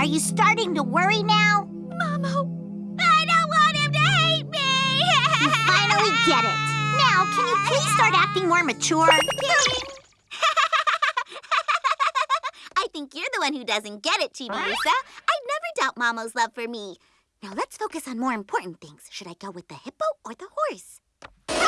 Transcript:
Are you starting to worry now? Momo, oh, I don't want him to hate me! you finally get it. Now, can you please start acting more mature? I think you're the one who doesn't get it, Chibi Lisa. I'd never doubt Momo's love for me. Now let's focus on more important things. Should I go with the hippo or the horse?